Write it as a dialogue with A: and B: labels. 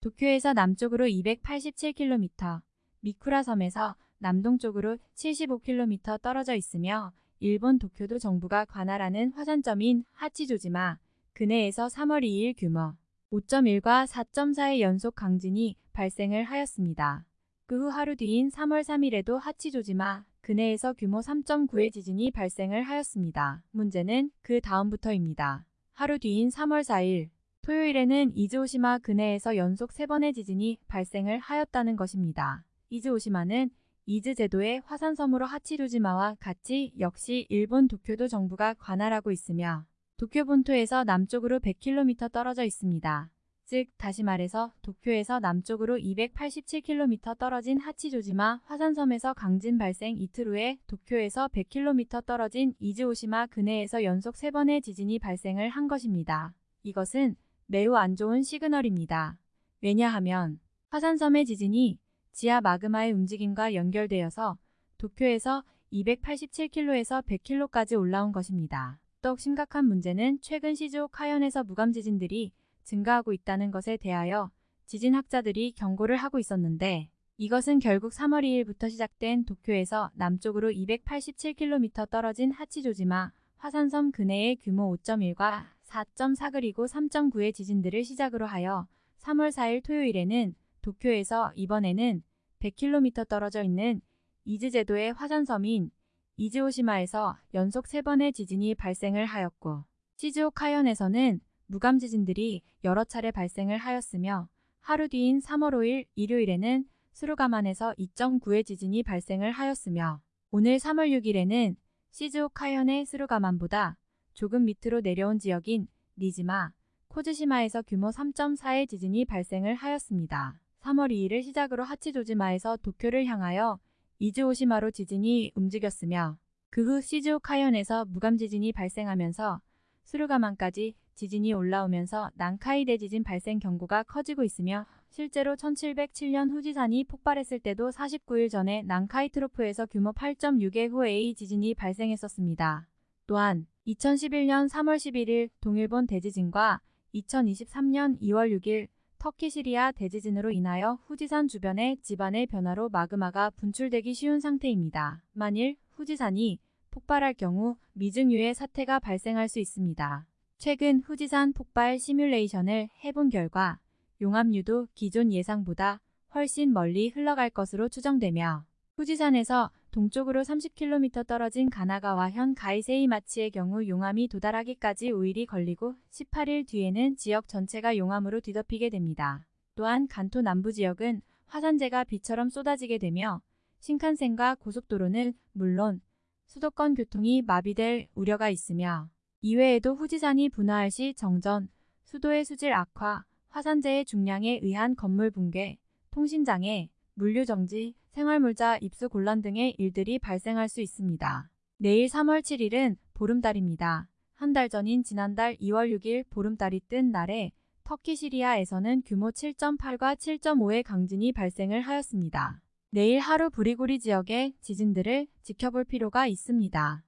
A: 도쿄에서 남쪽으로 287km, 미쿠라 섬에서 남동쪽으로 75km 떨어져 있으며 일본 도쿄도 정부가 관할하는 화산점인 하치조지마 근해에서 3월 2일 규모 5.1과 4.4의 연속 강진이 발생을 하였습니다. 그 후 하루 뒤인 3월 3일에도 하치조지마 근해에서 규모 3.9의 지진이 발생을 하였습니다. 문제는 그 다음부터입니다. 하루 뒤인 3월 4일 토요일에는 이즈오시마 근해에서 연속 3번의 지진이 발생을 하였다는 것입니다. 이즈오시마는 이즈 제도의 화산섬으로 하치조지마와 같이 역시 일본 도쿄도 정부가 관할하고 있으며 도쿄 본토에서 남쪽으로 100km 떨어져 있습니다. 즉 다시 말해서 도쿄에서 남쪽으로 287km 떨어진 하치조지마 화산섬에서 강진 발생 이틀 후에 도쿄에서 100km 떨어진 이즈오시마 근해에서 연속 3번의 지진이 발생을 한 것입니다. 이것은 매우 안 좋은 시그널입니다. 왜냐하면 화산섬의 지진이 지하 마그마의 움직임과 연결되어서 도쿄에서 287km에서 100km까지 올라온 것입니다. 더욱 심각한 문제는 최근 시즈오 카현에서 무감 지진들이 증가하고 있다는 것에 대하여 지진학자들이 경고를 하고 있었는데 이것은 결국 3월 2일부터 시작된 도쿄에서 남쪽으로 287km 떨어진 하치조지마 화산섬 근해의 규모 5.1과 4.4 그리고 3.9의 지진들을 시작으로 하여 3월 4일 토요일에는 도쿄에서 이번에는 100km 떨어져 있는 이즈제도의 화산섬인 이즈오시마에서 연속 3번의 지진이 발생을 하였고 시즈오카현에서는 무감 지진들이 여러 차례 발생을 하였으며 하루 뒤인 3월 5일 일요일에는 스루가만에서 2.9의 지진이 발생을 하였으며 오늘 3월 6일에는 시즈오카현의 스루가만보다 조금 밑으로 내려온 지역인 니지마, 코즈시마에서 규모 3.4의 지진이 발생을 하였습니다. 3월 2일을 시작으로 하치조지마에서 도쿄를 향하여 이즈오시마로 지진이 움직였으며 그 후 시즈오카현에서 무감 지진이 발생하면서 스루가만까지 지진이 올라오면서 난카이 대지진 발생 경고가 커지고 있으며 실제로 1707년 후지산이 폭발했을 때도 49일 전에 난카이 트로프에서 규모 8.6의 후에이 지진이 발생했었습니다. 또한 2011년 3월 11일 동일본 대지진과 2023년 2월 6일 터키 시리아 대지진으로 인하여 후지산 주변의 지반의 변화로 마그마가 분출되기 쉬운 상태입니다. 만일 후지산이 폭발할 경우 미증유의 사태가 발생할 수 있습니다. 최근 후지산 폭발 시뮬레이션을 해본 결과 용암류도 기존 예상보다 훨씬 멀리 흘러갈 것으로 추정되며 후지산에서 동쪽으로 30km 떨어진 가나가와 현 가이세이마치의 경우 용암이 도달하기까지 5일이 걸리고 18일 뒤에는 지역 전체가 용암으로 뒤덮이게 됩니다. 또한 간토 남부 지역은 화산재가 비처럼 쏟아지게 되며 신칸센과 고속도로는 물론 수도권 교통이 마비될 우려가 있으며 이외에도 후지산이 분화할 시 정전, 수도의 수질 악화, 화산재의 중량에 의한 건물 붕괴, 통신장애, 물류정지, 생활물자 입수 곤란 등의 일들이 발생할 수 있습니다. 내일 3월 7일은 보름달입니다. 한 달 전인 지난달 2월 6일 보름달이 뜬 날에 터키 시리아에서는 규모 7.8과 7.5의 강진이 발생을 하였습니다. 내일 하루 부리고리 지역의 지진들을 지켜볼 필요가 있습니다.